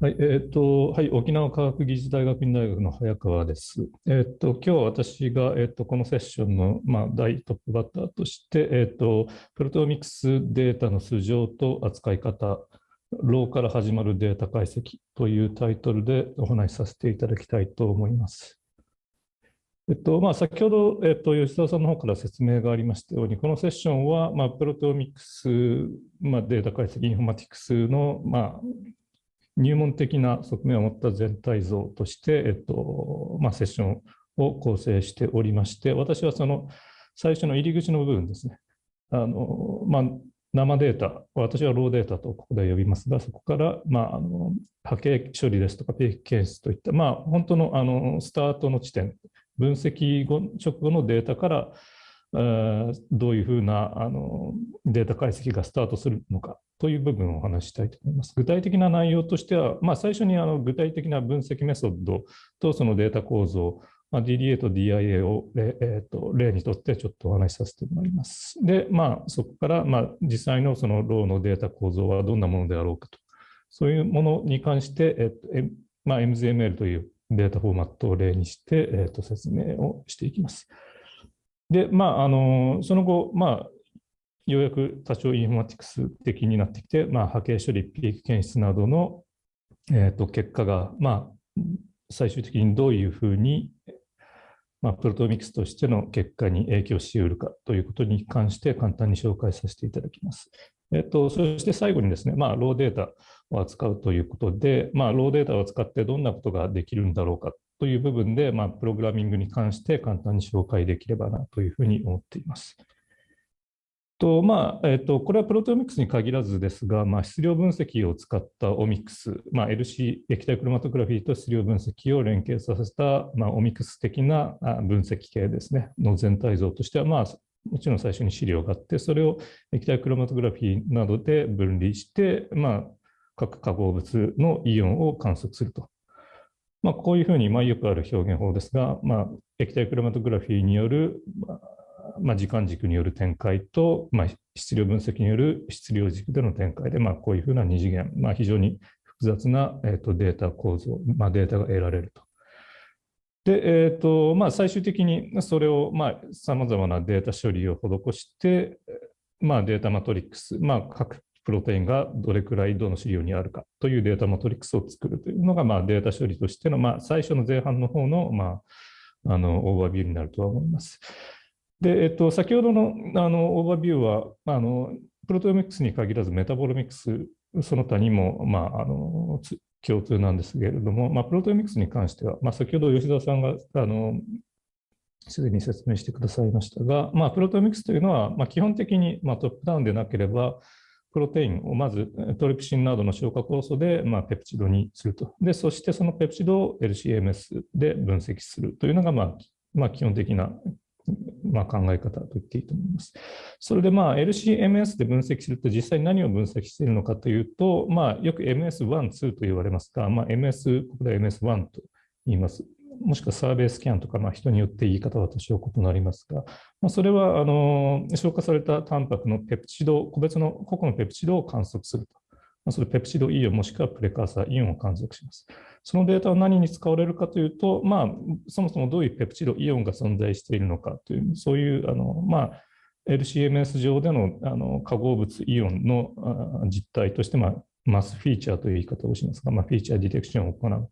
はい、えっ、と、はい、沖縄科学技術大学院大学の早川です。えっ、と、今日は私が、えっ、と、このセッションの、まあ、大トップバッターとして、えっ、と、プロテオミクスデータの素性と扱い方、ローから始まるデータ解析というタイトルでお話しさせていただきたいと思います。えっとまあ、先ほど、えっと、吉澤さんの方から説明がありましたように、このセッションは、まあ、プロテオミクス、まあ、データ解析インフォマティクスの、まあ、入門的な側面を持った全体像として、えっとまあ、セッションを構成しておりまして、私はその最初の入り口の部分ですね、あのまあ、生データ、私はローデータとここで呼びますが、そこから、まあ、あの波形処理ですとか、定期検出といった、まあ、本当のあのスタートの地点、分析後直後のデータから、どういうふうなあのデータ解析がスタートするのかという部分をお話ししたいと思います。具体的な内容としては、まあ、最初にあの具体的な分析メソッドとそのデータ構造、まあ、DDA と DIA を例,、えー、と例にとってちょっとお話しさせてもらいます。で、まあ、そこから、まあ、実際のそのローのデータ構造はどんなものであろうかと、そういうものに関して、えーとまあ、MZML というデータフォーマットを例にして、えー、と説明をしていきます。で、まあ、あのその後、まあ、ようやく多少インフォマティクス的になってきて、まあ、波形処理、ピーク検出などの、えー、と結果が、まあ、最終的にどういうふうに、まあ、プロトミクスとしての結果に影響しうるかということに関して簡単に紹介させていただきます。えっと、そして最後にですね、まあ、ローデータを扱うということで、まあ、ローデータを使ってどんなことができるんだろうかという部分で、まあ、プログラミングに関して簡単に紹介できればなというふうに思っています。とまあえっと、これはプロテオミクスに限らずですが、まあ、質量分析を使ったオミクス、まあ、LC 液体クロマトグラフィーと質量分析を連携させた、まあ、オミクス的な分析系ですね、の全体像としては、まあ、もちろん最初に資料があって、それを液体クロマトグラフィーなどで分離して、まあ、各化合物のイオンを観測すると。まあ、こういうふうに、まあ、よくある表現法ですが、まあ、液体クロマトグラフィーによる、まあ、時間軸による展開と、まあ、質量分析による質量軸での展開で、まあ、こういうふうな二次元、まあ、非常に複雑な、えー、とデータ構造、まあ、データが得られると。で、えーとまあ、最終的にそれをさまざ、まなデータ処理を施して、まあ、データマトリックス、まあ、各プロテインがどれくらいどの試料にあるかというデータマトリックスを作るというのが、まあ、データ処理としての、まあ、最初の前半の方の、まあ、あのオーバービューになるとは思います。で、えっと、先ほどのあのオーバービューは、あのプロテオミクスに限らずメタボロミクス、その他にも、まあ、あの共通なんですけれども、まあ、プロテオミクスに関しては、まあ、先ほど吉田さんがあのすでに説明してくださいましたが、まあ、プロテオミクスというのは、まあ、基本的に、まあ、トップダウンでなければ、プロテインをまずトリプシンなどの消化酵素で、まあ、ペプチドにすると。で、そしてそのペプチドを LCMS で分析するというのが、まあ、まあ、基本的な、まあ、考え方と言っていいと思います。それで、まあ、LCMS で分析すると実際に何を分析しているのかというと、まあ、よく MS1、2と言われますが、まあ、MS、ここで MS1 と言います。もしくはサーベイスキャンとか、まあ、人によって言い方は多少異なりますが、まあ、それはあの消化されたタンパクのペプチド、個別の個々のペプチドを観測すると。まあ、それペプチドイオンもしくはプレカーサーイオンを観測します。そのデータは何に使われるかというと、まあ、そもそもどういうペプチドイオンが存在しているのかという、そういうあの、まあ、LCMS 上でのあの化合物イオンの実態として、まあ、マスフィーチャーという言い方をしますが、まあ、フィーチャーディテクションを行う。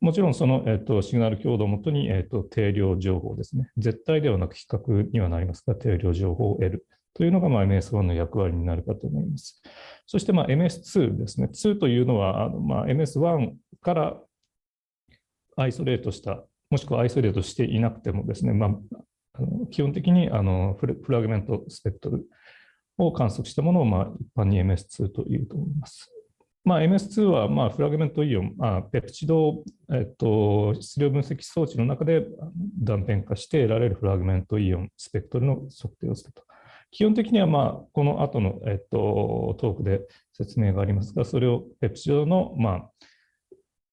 もちろんその、えっと、シグナル強度をもとに、えっと、定量情報ですね。絶対ではなく比較にはなりますが、定量情報を得るというのが、まあ、MS1 の役割になるかと思います。そして、まあ、MS2 ですね。2というのは、あのまあ、MS1 からアイソレートした、もしくはアイソレートしていなくてもですね、まあ、あの基本的にあのフラグメントスペクトルを観測したものを、まあ、一般に MS2 というと思います。まあ、MS2 はまあフラグメントイオン、まあ、ペプチド、えっと、質量分析装置の中で断片化して得られるフラグメントイオンスペクトルの測定をすると。基本的にはまあこの後の、えっと、トークで説明がありますが、それをペプチドの、ま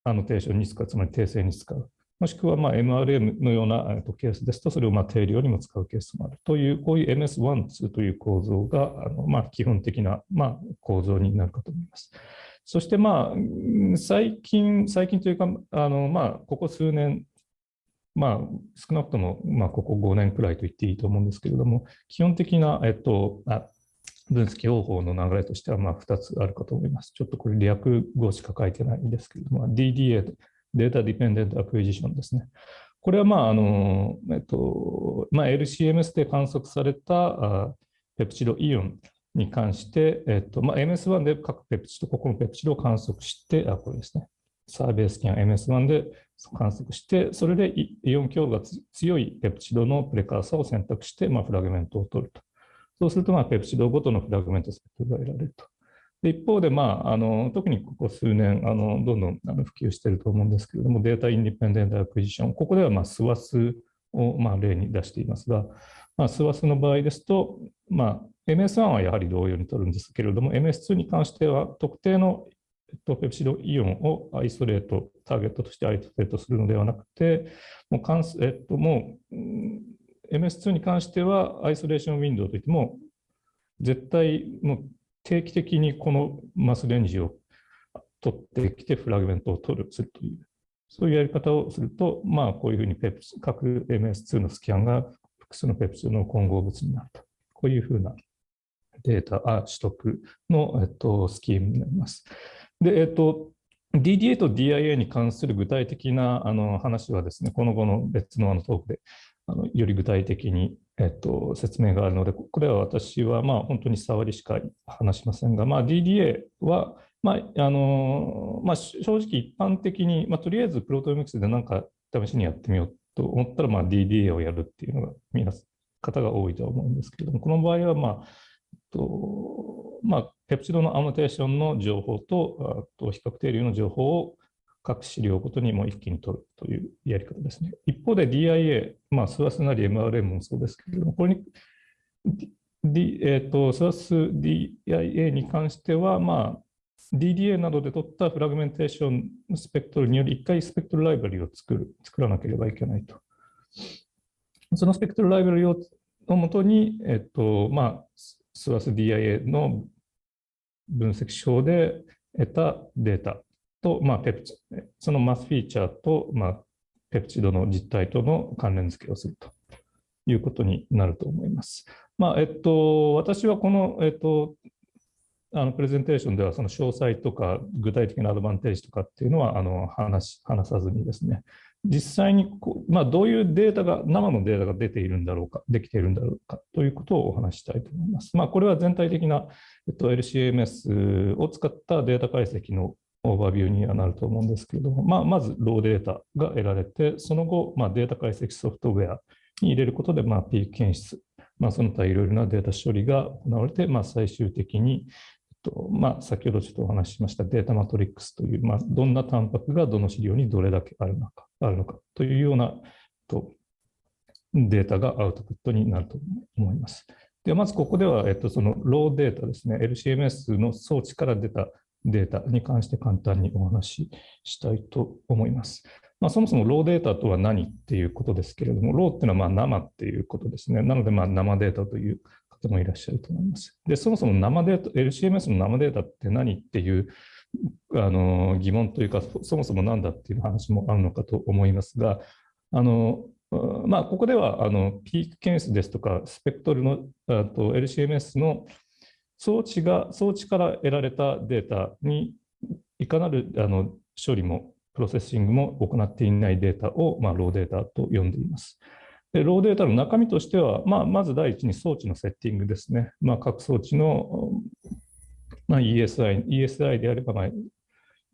あ、アノテーションに使う、つまり訂正に使う。もしくはまあ MRM のようなケースですと、それをまあ定量にも使うケースもあるという、こういう MS1、2という構造があのまあ基本的なまあ構造になるかと思います。そしてまあ、最近、最近というか、あのまあ、ここ数年、まあ、少なくとも、まあ、ここ5年くらいと言っていいと思うんですけれども、基本的な、えっと、あ分析方法の流れとしては、まあ、2つあるかと思います。ちょっとこれ、略語しか書いてないんですけれども、DDA、 data dependent acquisition ですね。これは、まああのえっとまあ、LCMS で観測されたあペプチドイオンに関して、えっとまあ、MS1 で各ペプチド、ここのペプチドを観測して、あ、これですね。サーベイスキャン MS1 で観測して、それでイオン強が強いペプチドのプレカーサを選択して、まあ、フラグメントを取ると。そうすると、まあ、ペプチドごとのフラグメントスペクが得られると。で一方で、まあ、あの特にここ数年あの、どんどんあの普及していると思うんですけれども、データインディペンデントアクジション、ここでは、まあ、スワスを、まあ、例に出していますが、まあ、スワスの場合ですと、まあ、MS1 はやはり同様に取るんですけれども、MS2 に関しては特定のペプシドイオンをアイソレート、ターゲットとしてアイソレートするのではなくて、もう関えっと、もう MS2 に関してはアイソレーションウィンドウといっても、絶対もう定期的にこのマスレンジを取ってきてフラグメントを取るするという、そういうやり方をすると、まあ、こういうふうにペプ各 MS2 のスキャンが複数のペプチドの混合物になると。こういうふうなデータ取得の、えっと、スキームになります。で、えっと、DDA と DIA に関する具体的なあの話はですね、この後の別のあのトークであのより具体的に、えっと、説明があるので、これは私はまあ本当に触りしか話しませんが、まあ、DDA は、まああのまあ、正直一般的に、まあ、とりあえずプロトミクスで何か試しにやってみようと思ったら、まあ、DDA をやるっていうのが皆方が多いと思うんですけども、この場合は、まあとまあ、ペプチドのアノテーションの情報と、あと比較定流の情報を各資料ごとにも一気に取るというやり方ですね。一方で DIA、まあ、スワスなり MRM もそうですけれども、これに、D えーと、スワス DIA に関しては、まあ、DDA などで取ったフラグメンテーションスペクトルにより一回スペクトルライブラリを作る作らなければいけないと。そのスペクトルライブラリをのもとに、えっとまあ、スワス DIA の分析手法で得たデータと、まあ、ペプチそのマスフィーチャーと、まあ、ペプチドの実態との関連付けをするということになると思います。まあえっと、私はこの、えっと、あのプレゼンテーションではその詳細とか具体的なアドバンテージとかっていうのはあの話話さずにですね、実際にこう、まあ、どういうデータが、生のデータが出ているんだろうか、できているんだろうかということをお話したいと思います。まあ、これは全体的な、えっと、LCMS を使ったデータ解析のオーバービューにはなると思うんですけれども、まあ、まずローデータが得られて、その後、まあ、データ解析ソフトウェアに入れることで、まあ、ピーク検出、まあ、その他いろいろなデータ処理が行われて、まあ、最終的に、とまあ、先ほどちょっとお話ししましたデータマトリックスという、まあ、どんなタンパクがどの資料にどれだけあるのかあるのかというようなとデータがアウトプットになると思います。ではまずここでは、えっと、そのローデータですね、LCMS の装置から出たデータに関して簡単にお話ししたいと思います。まあ、そもそもローデータとは何っていうことですけれども、ローっていうのはま生っていうことですね。なのでま生データという方もいらっしゃると思います。で、そもそも生データ、LCMS の生データって何っていうあの疑問というか、そもそも何だっていう話もあるのかと思いますが、あのまあ、ここではあのピーク検出ですとか、スペクトルのあと LCMS の装置が、装置から得られたデータにいかなるあの処理もプロセッシングも行っていないデータを、まあ、ローデータと呼んでいます。でローデータの中身としては、まあ、まず第一に装置のセッティングですね。まあ、各装置の、まあ、ESI, ESI であれば、まあ、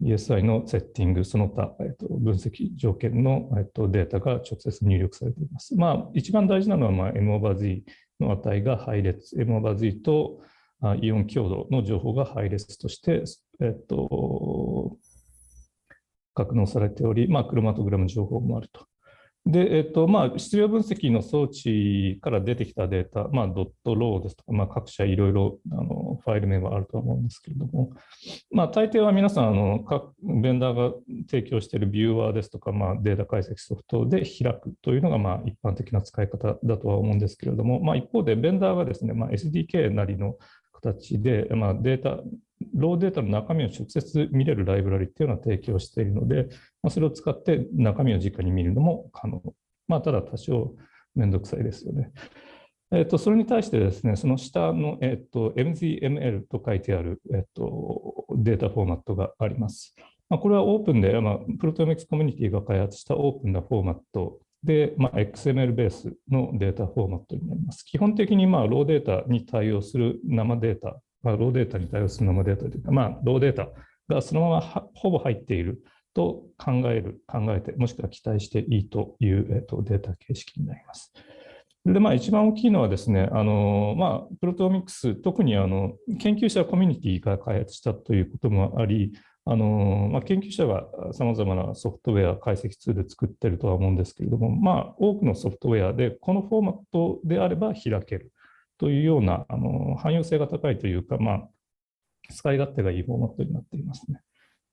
ESI のセッティング、その他、えっと、分析条件の、えっと、データが直接入力されています。まあ、一番大事なのは、まあ、M over Z の値が配列、M over Z とあイオン強度の情報が配列として、えっと、格納されており、まあ、クロマトグラム情報もあると。で、えっとまあ、質量分析の装置から出てきたデータ、まあ、ドットローですとか、まあ、各社いろいろあのファイル名はあると思うんですけれども、まあ、大抵は皆さんあの、各ベンダーが提供しているビューワーですとか、まあ、データ解析ソフトで開くというのがまあ一般的な使い方だとは思うんですけれども、まあ、一方でベンダーがですね、まあ、SDK なりの形で、まあ、データローデータの中身を直接見れるライブラリっていうのは提供しているので、まあ、それを使って中身を直に見るのも可能。まあ、ただ多少めんどくさいですよね。えっと、それに対してですね、その下の、えっと、MZML と書いてある、えっと、データフォーマットがあります。まあ、これはオープンで、まあ、プロトメックスコミュニティが開発したオープンなフォーマットで、まあ、XML ベースのデータフォーマットになります。基本的にまあローデータに対応する生データ、まあ、ローデータに対応する生データというか、まあ、ローデータがそのままほぼ入っていると考える、考えて、もしくは期待していいという、えっと、データ形式になります。で、まあ、一番大きいのはですね、あのまあ、プロトミックス、特にあの研究者コミュニティが開発したということもあり、あのまあ、研究者がさまざまなソフトウェア、解析ツール作ってるとは思うんですけれども、まあ、多くのソフトウェアでこのフォーマットであれば開けるというようなあの汎用性が高いというか、まあ、使い勝手がいいフォーマットになっていますね。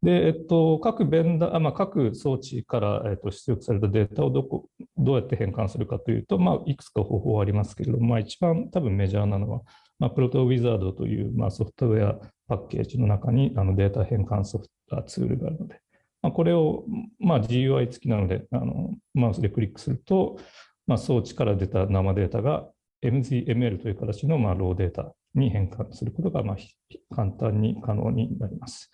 で、えっと、各ベンダー、まあ、各装置から、えっと、出力されたデータをどこどうやって変換するかというと、まあ、いくつか方法はありますけれども、まあ、一番多分メジャーなのは、まあ、プロトウィザードという、まあ、ソフトウェアパッケージの中にあのデータ変換ソフトツールがあるので、まあ、これを、まあ、GUI 付きなのであの、マウスでクリックすると、まあ、装置から出た生データが MZML という形のまあローデータに変換することがまあ簡単に可能になります。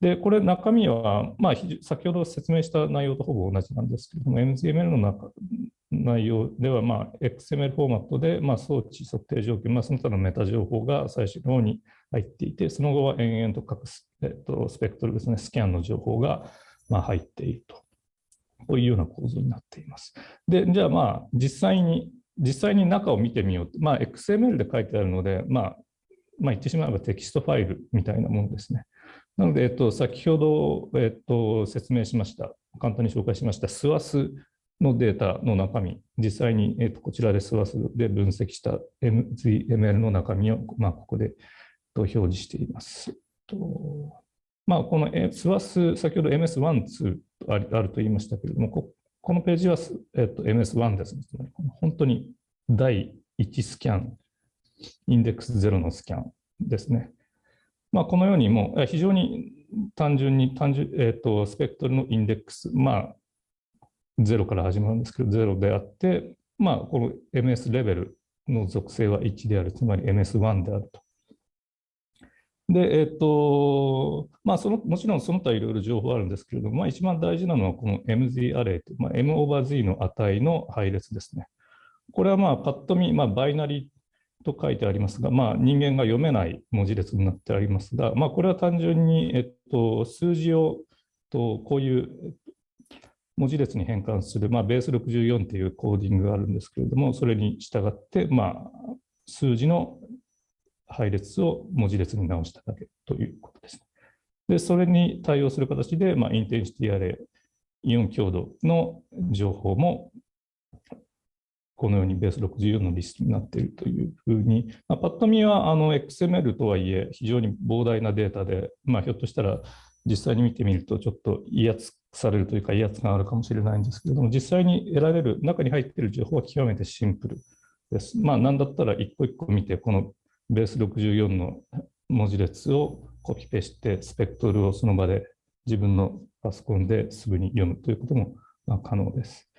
で、これ中身は、まあ、先ほど説明した内容とほぼ同じなんですけれども、MZML の中内容では、まあ、XML フォーマットで、まあ、装置測定条件、まあ、その他のメタ情報が最初の方に入っていて、その後は延々と各ス,、えっと、スペクトルですね、スキャンの情報が、まあ、入っていると。こういうような構造になっています。で、じゃあまあ、実際に、実際に中を見てみようまあ、XML で書いてあるので、まあ、まあ、言ってしまえばテキストファイルみたいなものですね。なので、えっと、先ほど、えっと、説明しました、簡単に紹介しました SWAS のデータの中身、実際に、えっと、こちらで SWAS で分析した MZML の中身を、まあ、ここで表示しています。とまあ、この SWAS、先ほど MS1、2あると言いましたけれども、ここのページは、えっと、MS1 ですね。本当に第1スキャン、インデックス0のスキャンですね。まあ、このようにもう非常に単純に単純、えーと、スペクトルのインデックス、まあ、0から始まるんですけど、0であって、まあ、この MS レベルの属性は1である、つまり MS1 であると。で、えっ、と、まあ、その、もちろんその他いろいろ情報あるんですけれども、まあ、一番大事なのはこの MZ アレイという、まあ、M オーバー Z の値の配列ですね。これはまあ、パッと見、まあ、バイナリーと書いてありますが、まあ、人間が読めない文字列になってありますが、まあ、これは単純に、えっと、数字をとこういう文字列に変換する、まあ、ベース64というコーディングがあるんですけれども、それに従って、まあ、数字の配列を文字列に直しただけということです。で、それに対応する形で、まあ、インテンシティアレイ、イオン強度の情報もこのようにベース64のリストになっているというふうに、まあ、パッと見はあの XML とはいえ非常に膨大なデータで、まあ、ひょっとしたら実際に見てみるとちょっと威圧されるというか威圧感あるかもしれないんですけれども実際に得られる中に入っている情報は極めてシンプルです。まあ何だったら一個一個見てこのベース64の文字列をコピペしてスペクトルをその場で自分のパソコンですぐに読むということも可能です。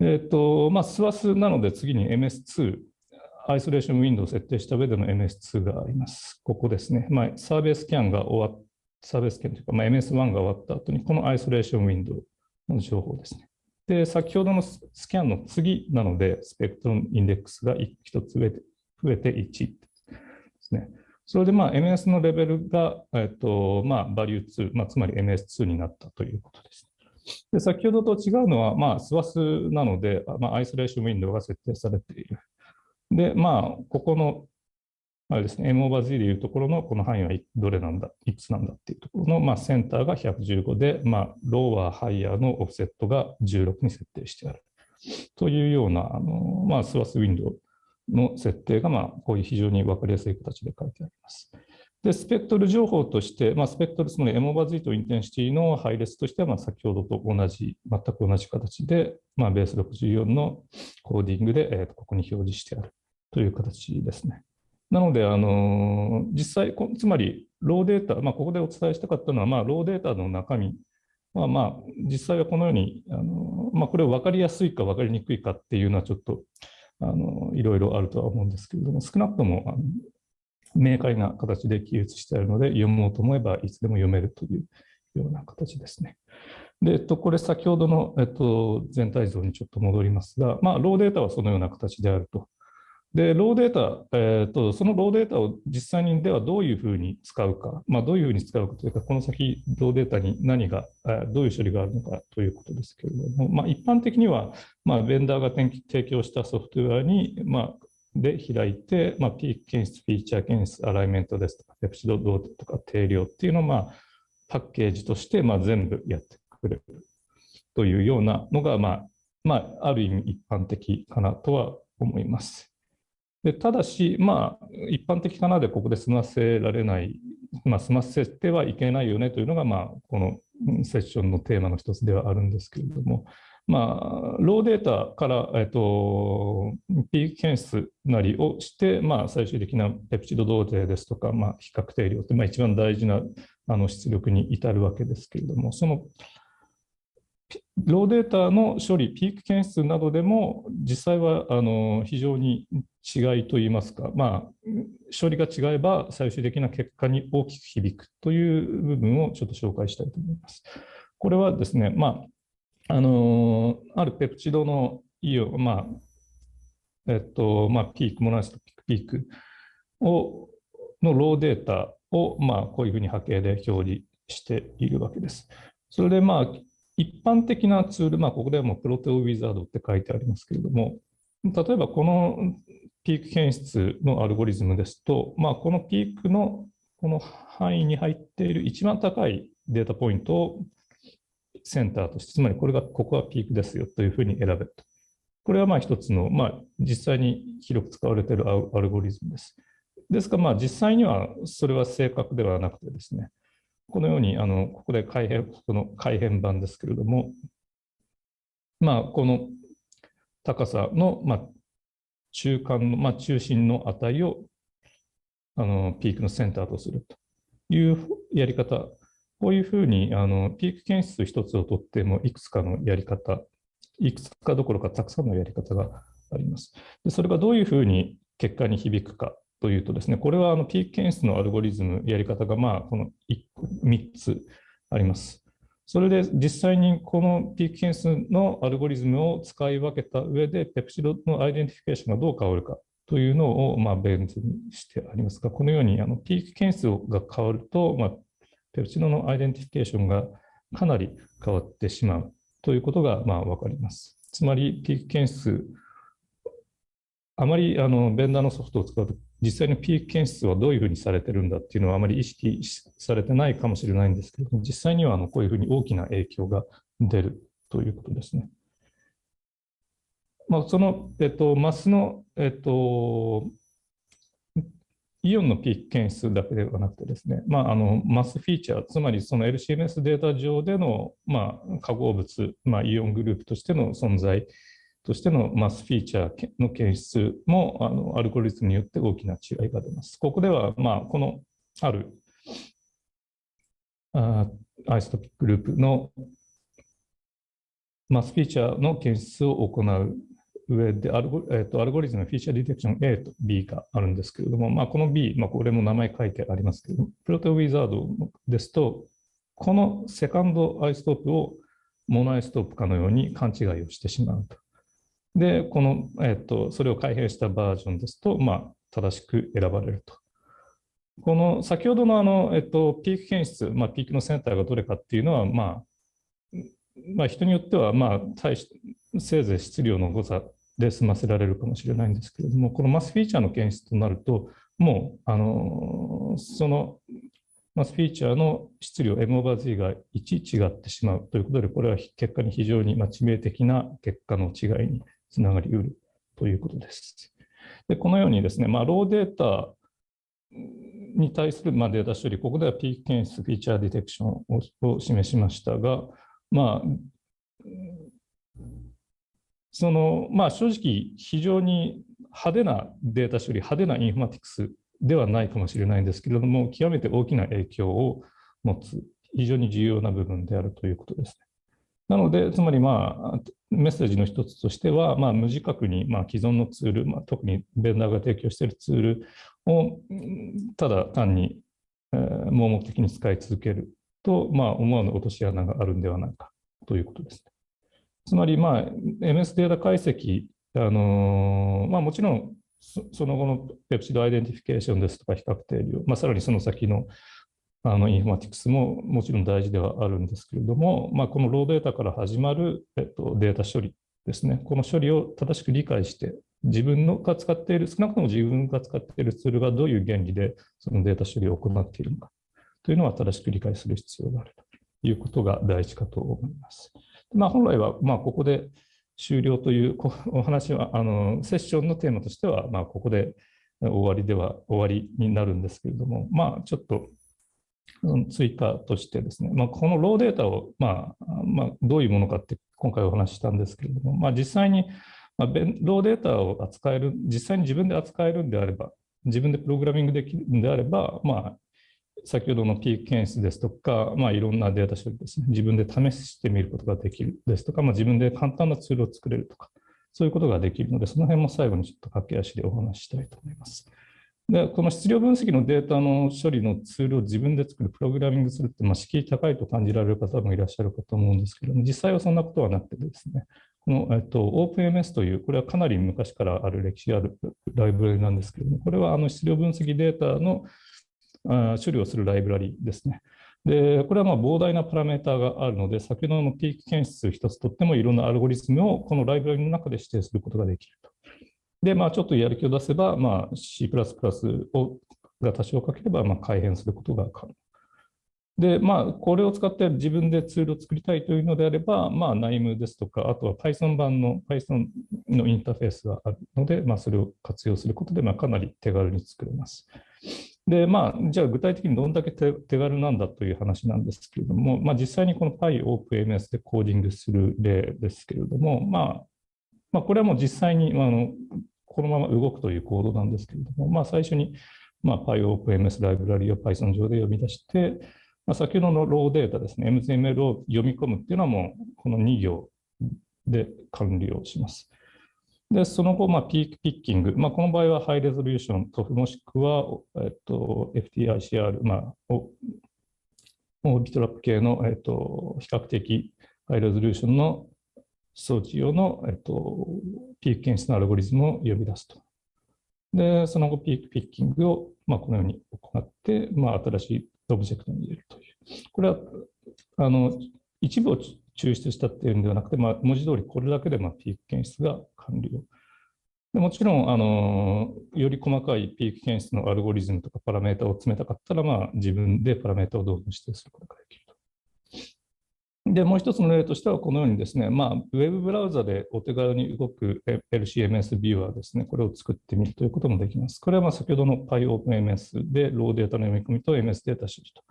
えっ、ー、と、まあ、スワスなので次に MS2、アイソレーションウィンドウを設定した上での MS2 があります。ここですね。まあ、サーベイスキャンが終わっサーベイスキャンというか、まあ、MS1 が終わった後に、このアイソレーションウィンドウの情報ですね。で、先ほどのスキャンの次なので、スペクトルインデックスが1つ増え増えて1ですね。それで、まあ、MS のレベルが、えっと、まあ、バリュー2、まあ、つまり MS2 になったということです。で先ほどと違うのは、まあ、 SWATH なので、まあ、 isolation window が設定されている。で、まあ、ここの、あれですね、M over Z でいうところのこの範囲はどれなんだ、いくつなんだっていうところの、まあ、センターが115で、まあ、 lower、higher のオフセットが16に設定してある。というような、あのまあ、 SWATH ウィンドウの設定が、まあ、こういう非常に分かりやすい形で書いてあります。で、スペクトル情報として、まあ、スペクトル、つまり M オーバー Z インテンシティの配列としては、まあ、先ほどと同じ、全く同じ形で、まあ、ベース64のコーディングで、えー、ここに表示してあるという形ですね。なので、あの実際、つまりローデータ、まあ、ここでお伝えしたかったのは、まあ、ローデータの中身は、まあ、実際はこのように、あのまあ、これを分かりやすいか分かりにくいかっていうのはちょっとあのいろいろあるとは思うんですけれども、少なくともあの明快な形で記述してあるので、読もうと思えばいつでも読めるというような形ですね。で、えっと、これ先ほどの、えっと、全体像にちょっと戻りますが、まあ、ローデータはそのような形であると。で、ローデータ、えーと、そのローデータを実際にではどういうふうに使うか、まあ、どういうふうに使うかというか、この先、ローデータに何が、どういう処理があるのかということですけれども、まあ、一般的には、まあ、ベンダーが提供したソフトウェアに、まあ、で開いて、まあ、ピーク検出、フィーチャー検出、アライメントですとか、ペプチドロードとか定量っていうのを、まあ、パッケージとして、まあ、全部やってくれるというようなのが、まあ、まあ、ある意味一般的かなとは思います。でただし、まあ、一般的かなでここで済ませられない、まあ、済ませてはいけないよねというのが、まあ、このセッションのテーマの一つではあるんですけれども、まあ、ローデータから、えっと、ピーク検出なりをして、まあ、最終的なペプチド同定ですとか、まあ、比較定量って、まあ、一番大事なあの出力に至るわけですけれども、そのローデータの処理、ピーク検出などでも、実際はあの非常に違いといいますか、まあ、処理が違えば最終的な結果に大きく響くという部分をちょっと紹介したいと思います。これはですね、まあ、あのあるペプチドのイオン、まあえっとまあ、ピーク、モナストピークをのローデータを、まあ、こういうふうに波形で表示しているわけです。それで、まあ、一般的なツール、まあ、ここでもプロテオウィザードって書いてありますけれども、例えばこのピーク検出のアルゴリズムですと、まあ、このピークのこの範囲に入っている一番高いデータポイントをセンターとして、つまりこれが、ここはピークですよというふうに選べると。これはまあ一つの、まあ、実際に広く使われているアルゴリズムです。ですが、まあ実際にはそれは正確ではなくてですね、このように、あのここで改変、この改変版ですけれども、まあ、この高さの、まあ、中間の、まあ、中心の値をあのピークのセンターとするというやり方、こういうふうにあのピーク検出一つをとってもいくつかのやり方、いくつかどころかたくさんのやり方があります。でそれがどういうふうに結果に響くかというとですね、これはあのピーク検出のアルゴリズム、やり方がまあこの3つあります。それで実際にこのピーク検出のアルゴリズムを使い分けた上で、ペプチドの identification がどう変わるかというのをまあベン図にしてありますが、このようにあのピーク検出が変わると、ま、ペプチドの identification がかなり変わってしまうということがまあ分かります。つまり、ピーク検出、あまりあのベンダーのソフトを使うと実際にピーク検出はどういうふうにされてるんだっていうのはあまり意識されてないかもしれないんですけれども実際にはあのこういうふうに大きな影響が出るということですね。まあ、その、えっと、マスの、えっと、イオンのピーク検出だけではなくてですね、まあ、あのマスフィーチャー、つまりその LCMS データ上での、まあ、化合物、まあ、イオングループとしての存在としての mass feature の検出もあのアルゴリズムによって大きな違いが出ます。ここでは、まあ、このあるあ isotopic group の mass feature の検出を行う上でアルゴ,、えーと、アルゴリズムフィーチャーディテクション A と B があるんですけれども、まあ、この B、まあ、これも名前書いてありますけれども、 ProteoWizard ですと、この second isotope をモノアイストープかのように勘違いをしてしまうと。で、この、えっと、それを改変したバージョンですと、まあ、正しく選ばれると。この先ほどのあの、えっと、ピーク検出、まあ、ピークのセンターがどれかっていうのは、まあ、まあ、人によっては、まあ、対しせいぜい質量の誤差で済ませられるかもしれないんですけれども、このマスフィーチャーの検出となると、もう、あの、そのマスフィーチャーの質量 M オーバー Z が1違ってしまうということで、これは結果に非常に致命的な結果の違いにつながりうるということです。でこのようにですね、まあ、ローデータに対するまあデータ処理、ここでは P 検出、フィーチャーディテクションを示しましたが、まあ、そのまあ、正直、非常に派手なデータ処理、派手なインフォマティクスではないかもしれないんですけれども、極めて大きな影響を持つ、非常に重要な部分であるということですね。なので、つまり、まあ、メッセージの一つとしては、まあ、無自覚に、まあ、既存のツール、まあ、特にベンダーが提供しているツールをただ単に、えー、盲目的に使い続けると、まあ、思わぬ落とし穴があるんではないかということです。つまり、まあ、MS データ解析、あのー、まあ、もちろんその後のペプチド identification ですとか比較定量、まあ、さらにその先のあのインフォマティクスももちろん大事ではあるんですけれども、まあ、この raw data から始まる、えっと、データ処理ですね、この処理を正しく理解して、自分のが使っている、少なくとも自分が使っているツールがどういう原理でそのデータ処理を行っているのかというのは正しく理解する必要があるということが大事かと思います。まあ、本来はまあここで終了というお話は、あのセッションのテーマとしては、ま、ここで終わりでは終わりになるんですけれども、まあ、ちょっと追加としてですね、まあ、このローデータを、まあまあ、どういうものかって今回お話ししたんですけれども、まあ、実際に、まあ、ローデータを扱える、実際に自分で扱えるんであれば、自分でプログラミングできるんであれば、まあ、先ほどのピーク検出ですとか、まあ、いろんなデータ処理ですね、自分で試してみることができるですとか、まあ、自分で簡単なツールを作れるとか、そういうことができるので、その辺も最後にちょっと駆け足でお話ししたいと思います。で、この質量分析のデータの処理のツールを自分で作る、プログラミングするって、まあ、敷居高いと感じられる方もいらっしゃるかと思うんですけども、実際はそんなことはなくてですね、この、えっと、OpenMS という、これはかなり昔からある歴史あるライブラリなんですけれども、これはあの質量分析データのあ処理をするライブラリですね。で、これはま膨大なパラメータがあるので、先ほどのピーク検出一つとってもいろんなアルゴリズムをこのライブラリの中で指定することができる。で、まあ、ちょっとやる気を出せば、まあ、C++ をが多少かければ、まあ、改変することが可能。で、まあ、これを使って自分でツールを作りたいというのであれば、まあ、NIME ですとか、あとは Python 版の Python のインターフェースがあるので、まあ、それを活用することで、まあ、かなり手軽に作れます。で、まあ、じゃあ具体的にどんだけ手軽なんだという話なんですけれども、まあ、実際にこの PyOpenMS でコーディングする例ですけれども、まあ、まあ、これはもう実際にあのこのまま動くというコードなんですけれども、まあ、最初に、まあ、PyOpenMS ライブラリを Python 上で呼び出して、まあ、先ほどのローデータですね、MZML を読み込むっていうのはもうこの2行で完了します。で、その後、まあ、ピークピッキング、まあ、この場合はハイレゾリューション、TOF もしくは、えっと、FTICR、まあ、オービトラップ系の、えっと、比較的ハイレゾリューションの装置用の、えっと、ピーク検出のアルゴリズムを呼び出すと。で、その後、ピークピッキングを、まあ、このように行って、まあ、新しいオブジェクトに入れるという。これは、あの、一部を抽出したっていうんではなくて、まあ、文字通りこれだけでまあピーク検出が完了。でもちろんあの、より細かいピーク検出のアルゴリズムとかパラメータを詰めたかったら、まあ、自分でパラメータをどうぞ指定することができる。で、もう一つの例としては、このようにですね、まあ、ウェブブラウザでお手軽に動く LCMS ビューアーですね、これを作ってみるということもできます。これはま先ほどの PyOpenMS でローデータの読み込みと MS データ処理と。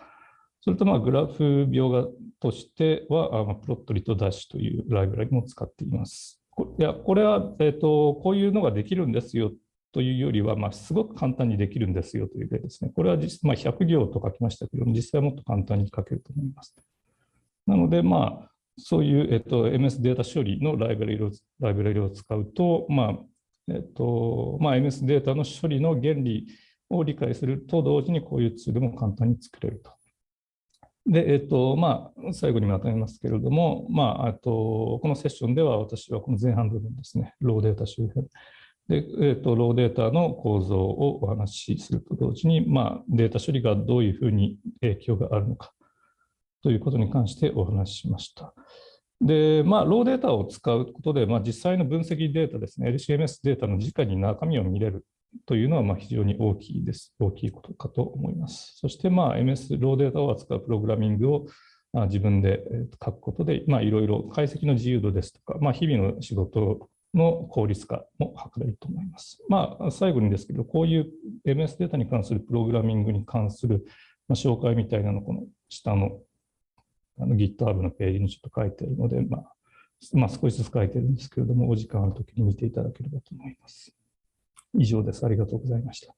それとまあグラフ描画としては、プロットリとダッシュというライブラリも使っています。いやこれは、えーと、こういうのができるんですよというよりは、まあ、すごく簡単にできるんですよという例ですね。これは実、まあ、100行と書きましたけども、実際はもっと簡単に書けると思います。なので、まあ、そういう、えっと、MS データ処理のライブラリをライブラリを使うと、まあえっとまあ、MS データの処理の原理を理解すると同時にこういうツールも簡単に作れると。で、えっと、まあ、最後にまとめますけれども、まあ、あと、このセッションでは私はこの前半部分ですね、ローデータ周辺。で、えっと、ローデータの構造をお話しすると同時に、まあ、データ処理がどういうふうに影響があるのかということに関してお話ししました。で、まあ、ローデータを使うことで、まあ、実際の分析データですね、LCMS データの直に中身を見れるというのはまあ非常に大きいです。大きいことかと思います。そしてまあ MS ローデータを扱うプログラミングを自分で書くことで、まあ、いろいろ解析の自由度ですとか、まあ、日々の仕事の効率化も図れると思います。まあ、最後にですけど、こういう MS データに関するプログラミングに関する紹介みたいなのこの下のあの GitHub のページにちょっと書いてるので、まあ、まあ、少しずつ書いてるんですけれども、お時間あるときに見ていただければと思います。以上です。ありがとうございました。